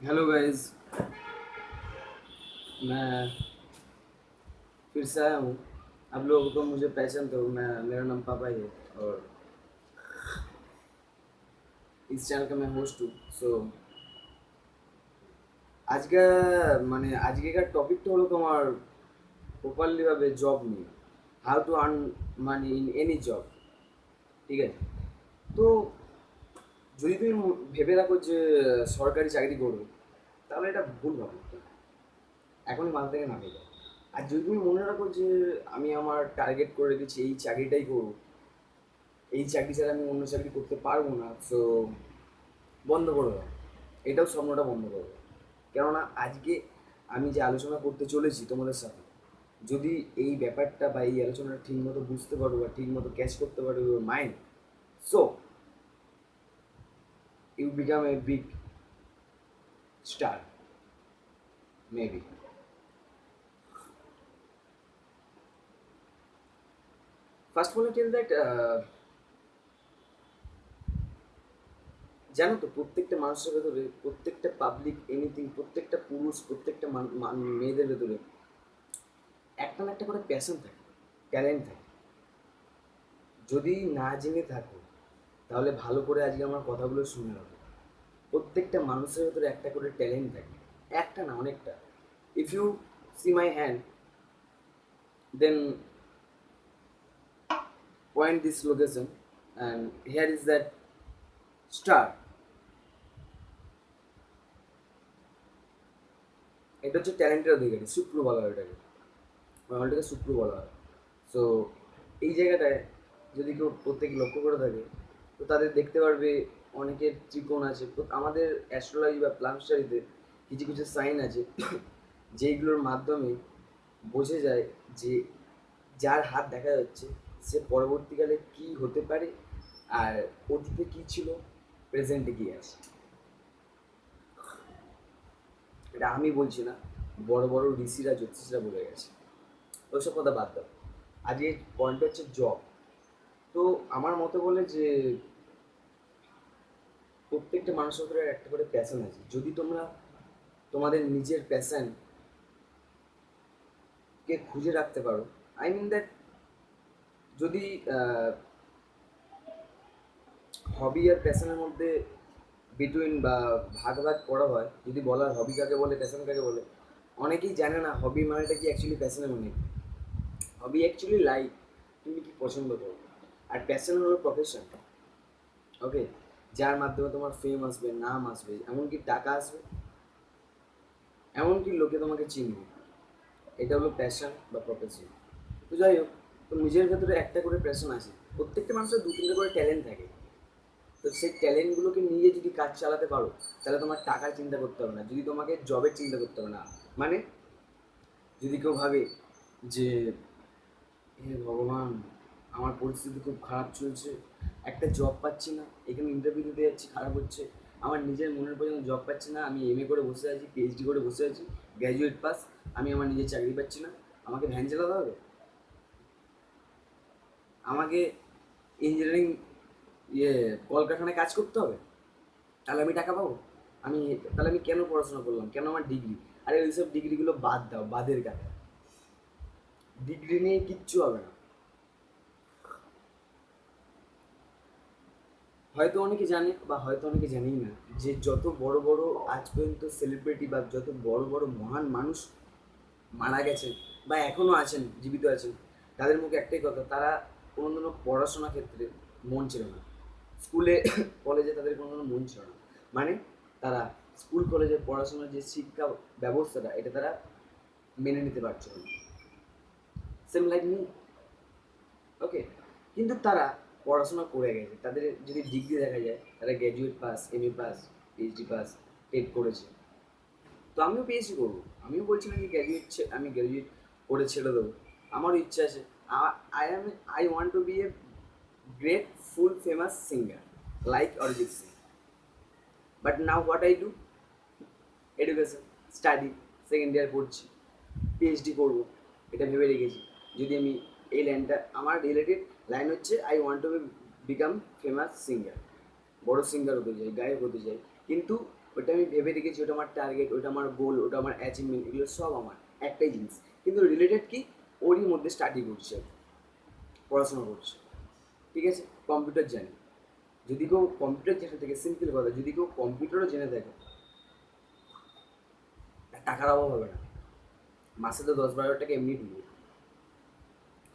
Hello guys मैं फिर से आया हूँ आप लोगों को मुझे पहचान तो मैं मेरा नाम पापा ही है और इस चैनल का मैं होस्ट हूँ सो আজকে মানে আজকেকার টপিকটা হলো তোমার প্রপারলিভাবে জব নিয়ে how to earn money in any job ঠিক আছে তো যদি তুমি ভেবে রাখো যে সরকারি চাকরি করবে, তাহলে এটা ভুল ভাবো এখনই মাথা থেকে নামিয়ে দাও। আর যদি তুমি মনে রাখো যে আমি আমার টার্গেট করে রেখেছি, এই চাকরিটাই করব, এই চাকরি ছাড়া আমি অন্য চাকরি করতে পারব না সো বন্ধ করে। দাও এটাও স্বপ্নটা বন্ধ করে। দাও কেননা আজকে আমি যে আলোচনা করতে চলেছি তোমাদের সাথে, যদি এই ব্যাপারটা বা এই আলোচনাটা ঠিকমতো বুঝতে পারো বা ঠিকমতো ক্যাচ করতে পারো mind so you become a big star maybe first of all tell that জানো তো, প্রত্যেকটা মানুষের ভেতরে প্রত্যেকটা পাবলিক এনিথিং প্রত্যেকটা পুরুষ, প্রত্যেকটা মেয়েদের ভেতরে একটা না একটা করে প্যাশন থাকে ট্যালেন্ট থাকে। যদি না জেনে থাকো তাহলে ভালো করে আজকে আমার কথাগুলো শুনে রাখো প্রত্যেকটা মানুষের ভেতরে একটা করে ট্যালেন্ট থাকে। একটা না, অনেকটা। If you see my hand then point this location and here is that star. এটা হচ্ছে ট্যালেন্টের অধিকারী, শুক্র বলা হয় এটাকে বাংলাটাকে শুক্র বলা হয়। সো এই জায়গাটায় যদি কেউ প্রত্যেকে লক্ষ্য করে থাকে তো তাদের দেখতে পারবে অনেকের ত্রিকোণ আছে। আমাদের অ্যাস্ট্রোলজি বা প্লানস্টারিতে কিছু কিছু সাইন আছে, যেইগুলোর মাধ্যমে বোঝা যায় যে যার হাত দেখা যাচ্ছে, সে পরবর্তীকালে কি হতে পারে আর অতীতে কি ছিল প্রেজেন্টে কি আছে। এটা আমি বলছি না, বড় বড় ঋষিরা, জ্যোতিষরা বলে গেছে। ওইসব কথা বাদ দাও। আজকে পয়েন্ট হচ্ছে জব তো আমার মতে বলে যে প্রত্যেকটা মানুষের উপরে একটা করে প্যাশন আছে। যদি তোমরা তোমাদের নিজের প্যাশন কে খুঁজে রাখতে পারো আই মিন দ্যাট যদি হবি আর প্যাশনের মধ্যে বিটুইন বা ভাগ ভাগ করা হয়, যদি বলা হয় হবি কাকে বলে প্যাশন কাকে বলে, অনেকেই জানে না হবি মানেটা কি অ্যাকচুয়ালি প্যাশনের মানে। হবি অ্যাকচুয়ালি লাইফ তুমি কি পছন্দ করো? আর প্যাশন হলো প্রফেশন ওকে যার মাধ্যমে তোমার ফেম আসবে, নাম আসবে, এমনকি টাকা আসবে, এমনকি লোকে তোমাকে চিনবে। এটা হলো প্যাশন বা প্রফেশন তো যাই হোক, তো নিজের ভেতরে একটা করে প্যাশন আছে। প্রত্যেকটা মানুষের দু তিনটে করে ট্যালেন্ট থাকে। তো সেই ট্যালেন্টগুলোকে নিয়ে যদি কাজ চালাতে পারো, তাহলে তোমার টাকার চিন্তা করতে হবে না। যদি তোমাকে জবের চিন্তা করতে হবে না। মানে যদি কেউ ভাবে যে, হে ভগবান আমার পরিস্থিতি খুব খারাপ চলছে। একটা জব পাচ্ছি না, এখানে ইন্টারভিউ দিতে যাচ্ছি, খারাপ হচ্ছে। আমার নিজের মনের পর্যন্ত জব পাচ্ছি না, আমি এমএ করে বসে আছি পিএইচডি করে বসে আছি গ্র্যাজুয়েট পাস আমি আমার নিজের চাকরি পাচ্ছি না। আমাকে ভ্যান চালাতে হবে? আমাকে ইঞ্জিনিয়ারিং ইয়ে কলকারখানায় কাজ করতে হবে? তাহলে আমি টাকা পাবো? আমি, তাহলে আমি কেন পড়াশোনা করলাম? কেন আমার ডিগ্রি আরে ওইসব ডিগ্রিগুলো বাদ দাও, বাদের কথা ডিগ্রি নিয়ে কিচ্ছু হবে না। হয়তো অনেকে জানে বা হয়তো অনেকে জানেই না যে যত বড় বড় আজ পর্যন্ত সেলিব্রিটি বা যত বড় বড় মহান মানুষ মারা গেছেন বা এখনও আছেন, জীবিত আছেন, তাদের মুখে একটাই কথা, তারা কোনো দিনও পড়াশোনার ক্ষেত্রে মন ছিল না। স্কুলে, কলেজে তাদের কোনো দিনও মন ছিল না। মানে তারা স্কুল, কলেজে পড়াশোনার যে শিক্ষা ব্যবস্থাটা, এটা তারা মেনে নিতে পারছিল না। সেম লাইক মি ওকে কিন্তু তারা পড়াশোনা করে গেছে। তাদের যদি ডিগ্রি দেখা যায়, তারা graduate pass M A pass PhD pass TET করেছে। তো আমিও পিএইচডি করব। আমিও বলছি না কি গ্র্যাজুয়েট আমি গ্র্যাজুয়েট করে ছেড়ে দেবো। আমারও ইচ্ছা আছে। I am I want to be a great full famous singer like Arijit Singh but now what I do education study second year পড়ছি। পিএইচডি করব। এটা ভেবে রেখেছি। যদি আমি এই লাইনটা আমার রিলেটেড লাইন হচ্ছে I want to become famous singer বড় সিঙ্গার হতে চাই গায়ক হতে চাই কিন্তু ওটা আমি ভেবে রেখেছি ওটা আমার টার্গেট ওটা আমার গোল ওটা আমার অ্যাচিভমেন্ট এগুলো সব আমার একটাই জিনিস। কিন্তু রিলেটেড কি? ওরই মধ্যে স্টাডি করছে, পড়াশোনা করছে। ঠিক আছে? কম্পিউটার জানি। যদি কেউ কম্পিউটার জেনে থাকে সিম্পল কথা, যদি কেউ কম্পিউটারও জেনে থাকে টাকার অভাব হবে না। মাসে তো দশ বারো টাকা এমনি ঢুকবে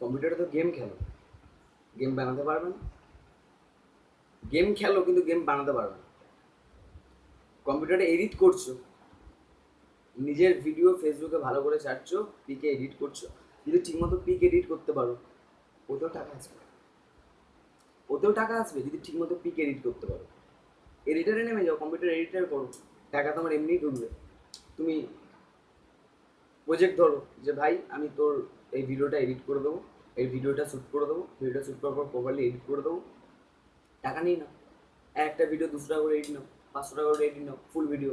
কম্পিউটারে তো গেম খেলো। গেম বানাতে পারবে না। গেম খেলো, কিন্তু গেম বানাতে পারবে না। কম্পিউটারে এডিট করছ। নিজের ভিডিও ফেসবুকে ভালো করে ছাড়ছো পিকে এডিট করছ। যদি ঠিকমতো পিক এডিট করতে পারো, ওতেও টাকা আসবে। ওতেও টাকা আসবে যদি ঠিকমতো পিক এডিট করতে পারো। এডিটারে নেমে যাও কম্পিউটার এডিটার করো। টাকা তোমার এমনিই ঢুকবে। তুমি প্রজেক্ট ধরো যে, ভাই, আমি তোর এই ভিডিওটা এডিট করে দেবো। এই ভিডিওটা শ্যুট করে দেবো ভিডিওটা শ্যুট করার পর প্রপারলি এডিট করে দেবো। টাকা নিই না একটা ভিডিও দুশো টাকা করে এডিট নাও, পাঁচশো টাকা করে এডিট নাও ফুল ভিডিও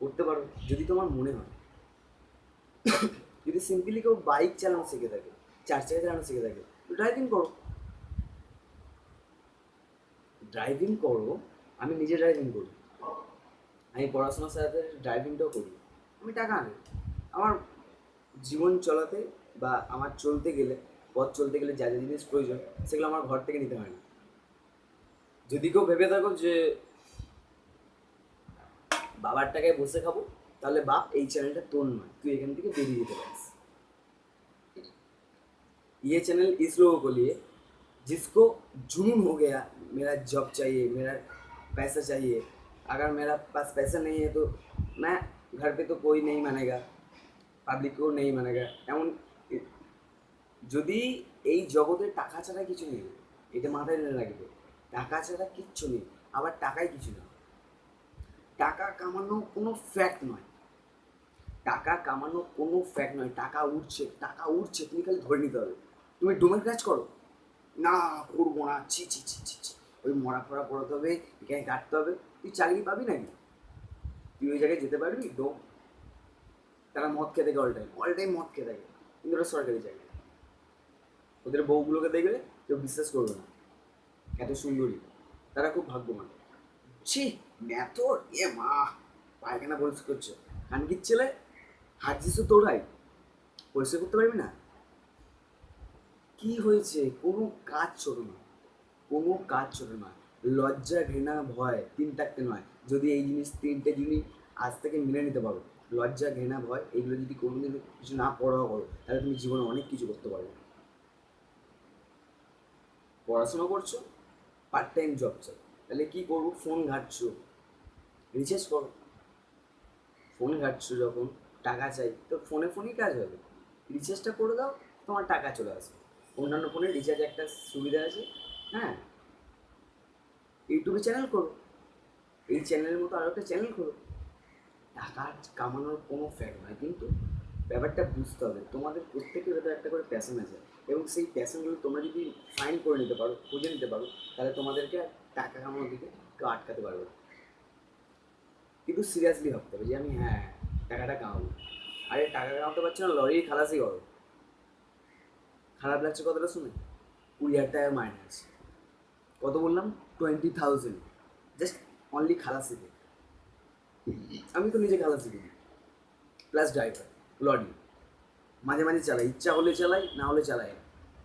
করতে পারো, যদি তোমার মনে হয়। যদি সিম্পলি কেউ বাইক চালানো শিখে থাকে চার চাকা চালানো শিখে থাকে ড্রাইভিং করো। ড্রাইভিং করো, আমি নিজে ড্রাইভিং করি। আমি পড়াশোনার সাথে ড্রাইভিংটাও করি। আমি টাকা আনি। আমার জীবন চলাতে বা আমার চলতে গেলে পথ চলতে গেলে যা যা জিনিস প্রয়োজন সেগুলো আমার ঘর থেকে নিতে হয় না যদি কেউ ভেবে থাকো যে বাবার টাকায় বসে খাবো তাহলে বাপ এই চ্যানেলটা তোর নয় তুই এখান থেকে বেরিয়ে যেতে পারিস ये चैनल इस लोगों को लिए जिसको जुनून हो गया मेरा जॉब चाहिए मेरा पैसा चाहिए अगर मेरा पास पैसा नहीं है तो मैं घर पे तो कोई नहीं मानेगा পাবলিক কেউ নেই মানেগা এমন যদি এই জগতে টাকা ছাড়া কিছু নেই, এটা মাথায় রাখবে। টাকা ছাড়া কিচ্ছু নেই, আবার টাকাই কিছু না। টাকা কামানো কোনো ফ্যাক্ট নয়। টাকা কামানো কোনো ফ্যাক্ট নয়। টাকা উঠছে টাকা উঠছে তুমি খালি ধরে নিতে হবে। তুমি ডোমের কাজ করো। না, করব না, ছি ছি ছি ছি ছি। ওই মরা ফরা পড়াতে হবে, এখানে কাটতে হবে। তুই চাকরি পাবি নাকি? তুই ওই জায়গায় যেতে পারবি? ডোম তারা মদ খেতে থাকে অল টাইম অল টাইম মদ খেতে থাকে। কিন্তু ওরা সরকারি চাকরি ওদের বউগুলোকে দেখলে কেউ বিশ্বাস করবে না। এত সুন্দরী। তারা খুব ভাগ্যবান। ছি ম্যাথর এ, মা, পায়খানা পরিষ্কার করছে। খানকির ছেলে, হাত জিসু তোরাই পরিষ্কার করতে পারবি না? কি হয়েছে? কোনো কাজ ছোট না। কোনো কাজ ছোট না। লজ্জা, ঘৃণা, ভয় তিনটাকে নয়। যদি এই জিনিস তিনটে জিনিস আজ থেকে মেনে নিতে পারো। লজ্জা, ঘৃণা, ভয়, এগুলো যদি কোনোদিন কিছু না পড়াও করো, তাহলে তুমি জীবনে অনেক কিছু করতে পারবে। পড়াশোনা করছ? পার্ট টাইম জব চাই তাহলে কি করব? ফোন ঘাটছো। রিচার্জ করো। ফোন ঘাটছো যখন, টাকা চাই, তো ফোনে ফোনেই কাজ হবে। রিচার্জটা করে দাও, তোমার টাকা চলে আসবে। অন্যান্য ফোনে রিচার্জ একটা সুবিধা আছে। হ্যাঁ? ইউটিউবে চ্যানেল করো। এই চ্যানেলের মতো আরও একটা চ্যানেল করো। টাকা কামানোর কোনো ফ্যাক্ট নয় কিন্তু ব্যাপারটা বুঝতে হবে। তোমাদের প্রত্যেকের ভেতরে একটা করে প্যাশন আছে। এবং সেই প্যাশনগুলো তোমরা যদি ফাইন করে নিতে পারো, খুঁজে নিতে পারো, তাহলে তোমাদেরকে টাকা কামানোর দিকে কেউ আটকাতে পারবে। কিন্তু সিরিয়াসলি ভাবতে হবে যে আমি হ্যাঁ টাকাটা কামাবো। আরে টাকা কামাতে পারছ না লরি খালাসি করো। খারাপ লাগছে কথাটা শুনে? কুড়ি হাজার টাকা মাইনাস কত বললাম? টোয়েন্টি থাউজেন্ড জাস্ট অনলি খালাসিতে আমি তো নিজে খালাসি করি প্লাস ড্রাইভার লরি। মাঝে মাঝে চালাই, ইচ্ছা হলে চালাই, না হলে চালাই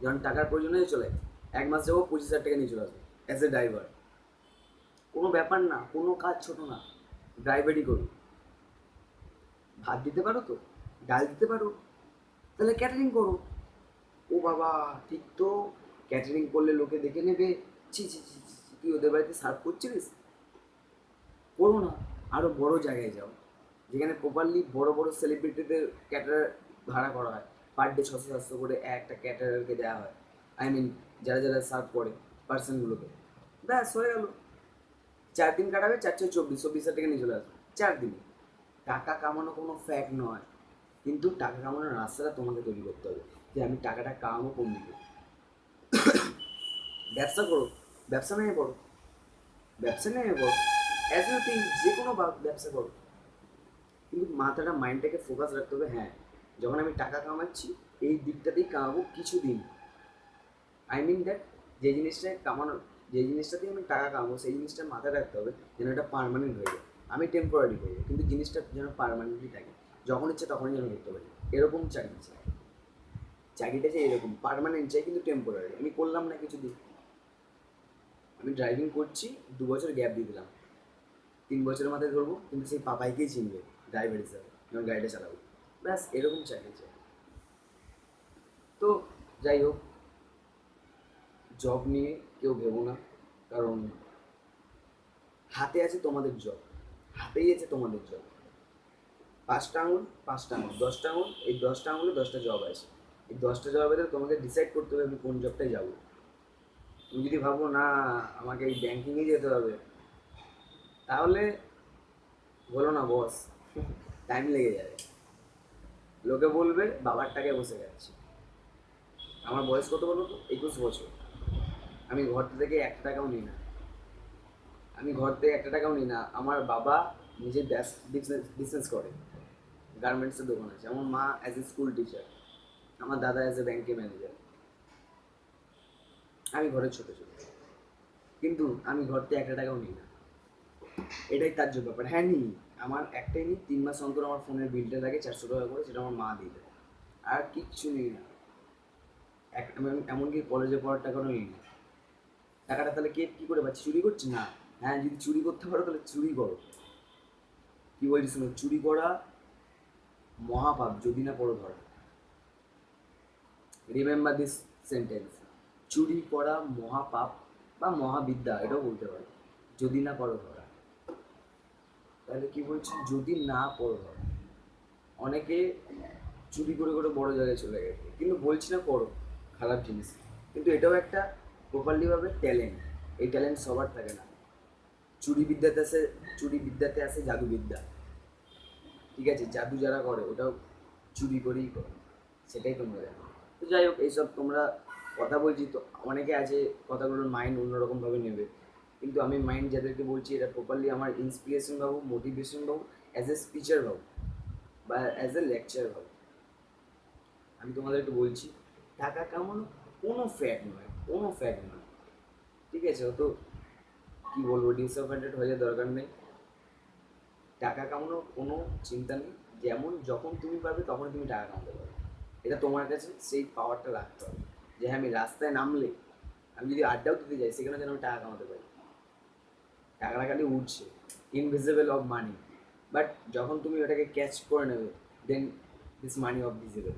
যখন টাকার প্রয়োজন হয় চলাই এক মাস যাব পঁচিশ হাজার টাকা নিয়ে চলে আসব অ্যাজ এ ড্রাইভার কোনো ব্যাপার না, কোনো কাজ ছোট না। ড্রাইভারই করুন। ভাত দিতে পারো তো? ডাল দিতে পারো? তাহলে ক্যাটারিং করো। ও বাবা, ঠিক তো। ক্যাটারিং করলে লোকে দেখে নেবে। ছি ছি ছি তুই ওদের বাড়িতে সার্ভ করছিলিস? করো না। আরও বড় জায়গায় যাও। যেখানে প্রপারলি বড় বড় সেলিব্রিটিদের ক্যাটারার ভাড়া করা হয়। পার ডে ছশো সাতশো করে একটা ক্যাটারারকে দেওয়া হয়। আই মিন যারা যারা সার্ভ করে পার্সনগুলোকে ব্যাস, হয়ে গেল। চার দিন কাটাবে চারশো চব্বিশ চব্বিশ হাজার টাকা নিয়ে চলে আসবে। চার দিনে। টাকা কামানো কোনো ফ্যাক্ট নয়। কিন্তু টাকা কামানোর রাস্তাটা তোমাকে তৈরি করতে হবে যে আমি টাকাটা কামাবো কোন দিকে। ব্যবসা করো। ব্যবসা নিয়ে পড়ো। ব্যবসা নিয়ে পড়ো। অ্যাজ থিং যে কোনো ব্যবসা করো। কিন্তু মাথাটা মাইন্ডটাকে ফোকাস রাখতে হবে হ্যাঁ। যখন আমি টাকা কামাচ্ছি, এই দিকটাতেই কামাবো কিছু দিন আই মিন দ্যাট যে জিনিসটা কামানোর যে জিনিসটা দিয়ে আমি টাকা কামাবো, সেই জিনিসটা মাথায় রাখতে হবে যেন এটা পারমানেন্ট হয়ে যায়। আমি টেম্পোরারি করব কিন্তু জিনিসটা যেন পারমানেন্টলি থাকে। যখন ইচ্ছে তখনই যেন করতে পারি। এরকম চাকরি চাই। চাকরিটা চাই এরকম পারমানেন্ট চাই কিন্তু টেম্পোরারি আমি করলাম না কিছু দিন আমি ড্রাইভিং করছি, দু বছর গ্যাপ দিয়ে দিলাম। তিন বছরের মাথায় ধরবো, কিন্তু সেই পাপাইকেই চিনবে ড্রাইভার হিসাবে। যখন গাড়িটা চালাবো। ব্যাস, এরকম চাকরি চাই তো যাই হোক জব নিয়ে কেউ ভেবো না, কারণ হাতে আছে তোমাদের জব হাতেই আছে তোমাদের জব পাঁচটা আঙুল পাঁচটা আঙুল, দশটা আঙুল, এই দশটা আঙুলে দশটা জব আছে। এই দশটা জবের ভেতরে তোমাকে ডিসাইড করতে হবে আমি কোন জবটায় যাব। তুমি যদি ভাবো, না, আমাকে এই ব্যাঙ্কিংয়ে যেতে হবে, তাহলে বলো না, বস টাইম লেগে যাবে। লোকে বলবে বাবার টাকায় বসে যাচ্ছে আমার বয়স কত বলো তো? একুশ বছর। আমি ঘর থেকে একটা টাকাও নিই না। আমি ঘর থেকে একটা টাকাও নিই না। আমার বাবা নিজের বিজনেস করে। গার্মেন্টসের দোকান আছে। আমার মা অ্যাজ এ স্কুল টিচার আমার দাদা অ্যাজ এ ব্যাংকে ম্যানেজার আমি ঘরের ছোট ছোট। কিন্তু আমি ঘর থেকে একটা টাকাও নিই না। এটাই তার জন্য ব্যাপার। হ্যাঁ নিই। আমার একটাই নিই, তিন মাস অন্তর আমার ফোনের বিলটা লাগে চারশো টাকা করে, সেটা আমার মা দিয়ে দেয় আর কিচ্ছু নিই না। এক এমনকি কলেজে পড়ার টাকাও নিই? না টাকাটা তাহলে কে কী করে পাচ্ছি? চুরি করছি না? হ্যাঁ যদি চুরি করতে পারো তাহলে চুরি করো। কি বলছি শোনো, চুরি করা মহাপাপ, যদি না পড়ো ধরা। রিমেম্বার দিস সেন্টেন্স চুরি করা মহাপাপ বা মহাবিদ্যা, এটাও বলতে পারো। যদি না পড়ো ধরা। তাহলে কি বলছি, যদি না পড়ো অনেকে চুরি করে করে বড় জায়গায় চলে গেছে, কিন্তু বলছি না করো খারাপ জিনিস। কিন্তু এটাও একটা প্রপারলি ভাবে ট্যালেন্ট এই ট্যালেন্ট সবার থাকে না। চুরি বিদ্যাতে আসে, চুরি বিদ্যাতে আসে জাদুবিদ্যা ঠিক আছে, জাদু যারা করে, ওটাও চুরি করেই করে, সেটাই তোমরা জানো। তো যাই হোক, এইসব তোমরা কথা বলছি, তো অনেকে আছে, কথাগুলোর মাইন্ড অন্যরকমভাবে নেবে। কিন্তু আমি মাইন্ড যাদেরকে বলছি এটা প্রপারলি আমার ইন্সপিরেশন পাবো মোটিভেশন পাবো অ্যাজ এ স্পিচার ভাবো বা অ্যাজ এ লেকচার ভাবো আমি তোমাদেরকে বলছি, টাকা কামানো কোনো ফ্যাট নয়, কোনো ফ্যাট নয়। ঠিক আছে? অত কী বলব ডিসঅ্যাপয়েন্টেড হয়ে যাওয়ার দরকার নেই। টাকা কামানোর কোনো চিন্তা নেই, যেমন যখন তুমি পারবে তখন তুমি টাকা কামাতে পারবে। এটা তোমার কাছে সেই পাওয়ারটা রাখতে হবে। যে হ্যাঁ আমি রাস্তায় নামলে, আমি যদি আড্ডাও দিতে যাই সেখানে যেন আমি টাকা কামাতে পারি। টাকাটা খালি উঠছে ইনভিজিবল অফ মানি বাট যখন তুমি ওটাকে ক্যাচ করে নেবে then this money of visible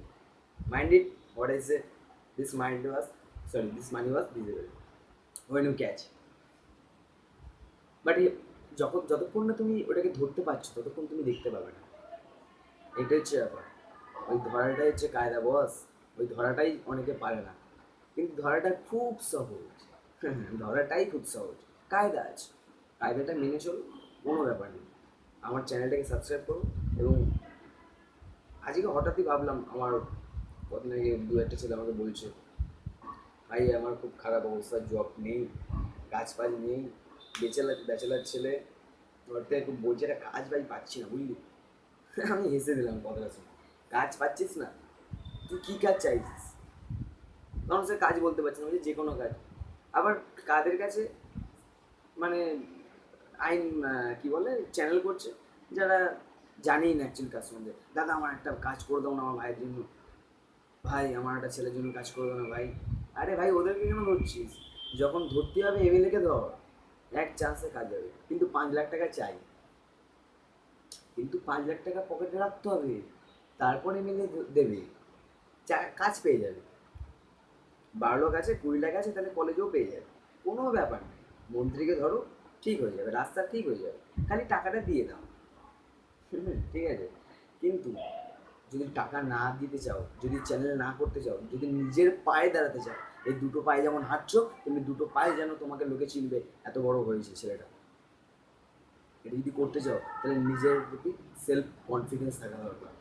mind it what is a this mind was sorry this money was visible when you catch but যখন, যতক্ষণ না তুমি ওটাকে ধরতে পারছ, ততক্ষণ তুমি দেখতে পাবে না। এটাই হচ্ছে ব্যাপার। ওই ধরাটাই হচ্ছে কায়দা বস ওই ধরাটাই অনেকে পারে না। কিন্তু ধরাটা খুব সহজ। ধরাটাই খুব সহজ। কায়দা আছে। কায়দাটা মেনে চলো কোনো ব্যাপার নেই। আমার চ্যানেলটাকে সাবস্ক্রাইব করো এবং আজকে হঠাৎই ভাবলাম, আমার কদিন আগে দু একটা ছেলে আমাকে বলছে, ভাই, আমার খুব খারাপ অবস্থা জব নেই কাজ ফাজ নেই বেচেলার ব্যাচেলার ছেলে ওর খুব বলছে, একটা কাজ ভাই পাচ্ছি না, বুঝলি? আমি হেসে দিলাম কথাটা শুনে। কাজ পাচ্ছিস না? তুই কী কাজ চাইছিস? সে কাজ বলতে পারছে না যে কোনো কাজ। আবার কাদের কাছে মানে আইন আহ, কি বলে চ্যানেল করছে যারা জানেই না অ্যাকচুয়ালি কাজ দাদা আমার একটা কাজ করে দাও না আমার ভাইয়ের জন্য। ভাই আমার একটা ছেলের জন্য কাজ করে দাও না ভাই। আরে ভাই ওদেরকে কেন ধরছিস? যখন ধরতে হবে এমএলএকে ধর। এক চান্সে কাজ হবে কিন্তু পাঁচ লাখ টাকা চাই। কিন্তু পাঁচ লাখ টাকা পকেটে রাখতে হবে। তারপর এমএলএ দেবে। কাজ পেয়ে যাবে। বারো লাখ আছে কুড়ি লাখ আছে তাহলে কলেজেও পেয়ে যাবে। কোনো ব্যাপার নেই। মন্ত্রীকে ধরো ঠিক হয়ে যাবে, রাস্তা ঠিক হয়ে যাবে। খালি টাকাটা দিয়ে দাও। ঠিক আছে? কিন্তু যদি টাকা না দিতে চাও, যদি চ্যানেল না করতে চাও, যদি নিজের পায়ে দাঁড়াতে চাও, এই দুটো পায়ে যেমন হাঁটছো, তেমনি দুটো পায়ে যেন তোমাকে লোকে চিনবে, এত বড় হয়েছে ছেলেটা। এটা যদি করতে চাও, তাহলে নিজের প্রতি সেলফ কনফিডেন্স থাকা দরকার।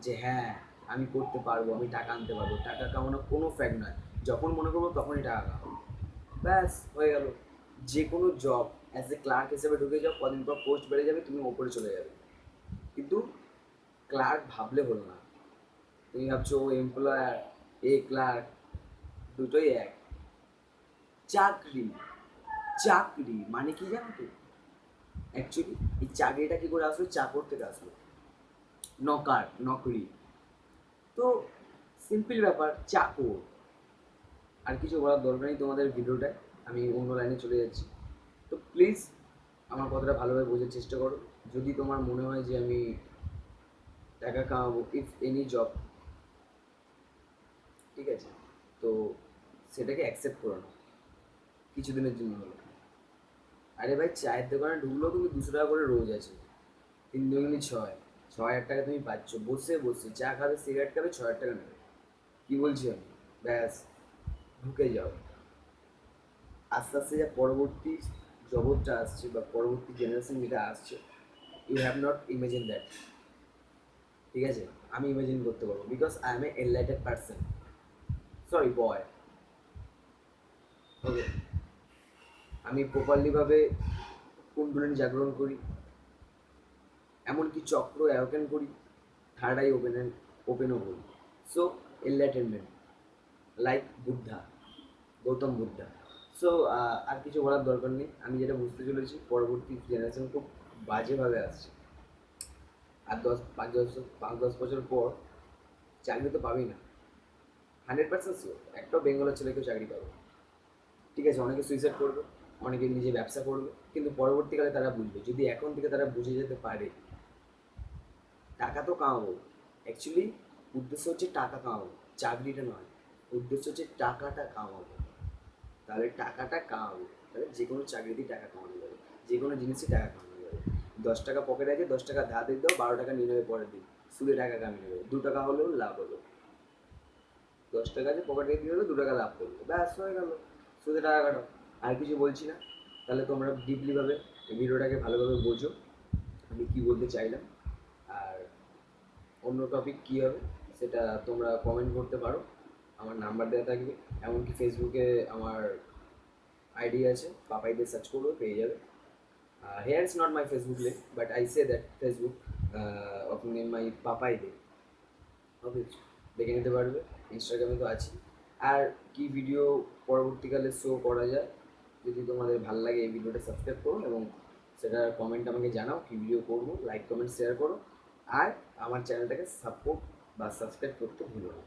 যে হ্যাঁ আমি করতে পারব, আমি টাকা আনতে পারব। টাকা কামানো কোনো ফ্যাক্ট নয়। যখন মনে করব তখনই টাকা কামাবো। ব্যাস, হয়ে গেল। যে কোনো জব অ্যাজ এ ক্লার্ক হিসেবে ঢুকে যাও, কদিন পর পোস্ট বেড়ে যাবে, তুমি ওপরে চলে যাবে। কিন্তু ক্লার্ক ভাবলে হলো না। তুমি ভাবছ, ও এমপ্লয়ার এ ক্লার্ক দুটোই এক। চাকরি চাকরি মানে কি জানো তো? অ্যাকচুয়ালি এই চাকরিটা কি করে আসলো? চাকর থেকে আসলো। নকার, নকরি। তো সিম্পল ব্যাপার, চাকর। আর কিছু বলার দরকার নেই তোমাদের ভিডিওটায়। আমি অন্য লাইনে চলে যাচ্ছি। তো প্লিজ আমার কথাটা ভালোভাবে বোঝার চেষ্টা করো। যদি তোমার মনে হয় যে আমি টাকা কামাবো ইফ এনি জব ঠিক আছে? তো সেটাকে অ্যাকসেপ্ট করো না। কিছুদিনের জন্য হলো। আরে ভাই, চায়ের দোকানে ঢুকলেও তুমি দুশো টাকা করে রোজ আছে। তিন দুগুনি ছয়। ছ হাজার টাকা তুমি পাচ্ছ। বসে বসে চা খাবে সিগারেট খাবে ছ হাজার টাকা নেবে। কী বলছি আমি? ব্যাস, ঢুকে যাও। আস্তে আস্তে যা পরবর্তী জগৎটা আসছে বা পরবর্তী জেনারেশন যেটা আসছে you have not imagine that ঠিক আছে? আমি ইমেজিন করতে পারব because I am a enlightened person sorry boy okay আমি প্রপারলিভাবে কুণ্ডলিনী জাগরণ করি? এমনকি চক্র অ্যাওকেন করি থার্ড আই ওপেন ওপেনও করি। So enlightenment like Buddha Gautam Buddha so আর কিছু বলার দরকার নেই। আমি যেটা বুঝতে চলেছি, পরবর্তী জেনারেশন খুব বাজেভাবে আসছে। আর দশ, পাঁচ দশ পাঁচ, দশ বছর পর চাকরি তো পাবি না। হান্ড্রেড পার্সেন্ট শিওর একটাও বেঙ্গলের ছেলে কেউ চাকরি পাবে ঠিক আছে, অনেকে সুইসাইড করবে, অনেকে নিজে ব্যবসা করবে, কিন্তু পরবর্তীকালে তারা বুঝবে। যদি এখন থেকে তারা বুঝে যেতে পারে, টাকা তো কামাবো। অ্যাকচুয়ালি উদ্দেশ্য হচ্ছে টাকা কামাবো, চাকরিটা নয়। উদ্দেশ্য হচ্ছে টাকাটা কামাবো। তাহলে টাকাটা কামাবো। তাহলে যে কোনো চাকরিতেই টাকা কামানো যাবে। যে কোনো জিনিসই টাকা কামানো যাবে। দশ টাকা পকেটে আছে, দশ টাকা ধার দিয়ে দাও, বারো টাকা নিয়ে নেবে পরের দিন। সুদে টাকা কামিয়ে নেবে। দু টাকা হলেও লাভ হলো। দশ টাকা আছে পকেটে দিয়ে হলো দু টাকা লাভ করল। ব্যাস, হয়ে গেলো। সুদে টাকা কাটো। আর কিছু বলছি না। তাহলে তোমরা ডিপলিভাবে ভিডিওটাকে ভালোভাবে বোঝো। আমি কী বলতে চাইলাম? আর অন্য টপিক কী হবে, সেটা তোমরা কমেন্ট করতে পারো। আমার নাম্বার দেওয়া থাকবে, এমনকি ফেসবুকে আমার আইডি আছে পাপাই দিয়ে সার্চ করবে পেয়ে যাবে। Here is not my Facebook link but I say that Facebook name my Papai Dey okay দেখে নিতে পারবে ইনস্টাগ্রামে তো আছি। আর কি ভিডিও পরবর্তীকালে শো করা যায়, যদি তোমাদের ভালো লাগে এই ভিডিওটা সাবস্ক্রাইব করো এবং সেটা কমেন্ট আমাকে জানাও কি ভিডিও করব লাইক কমেন্ট শেয়ার করো। আর আমার চ্যানেলটাকে সাপোর্ট বা সাবস্ক্রাইব করতে ভুলো না।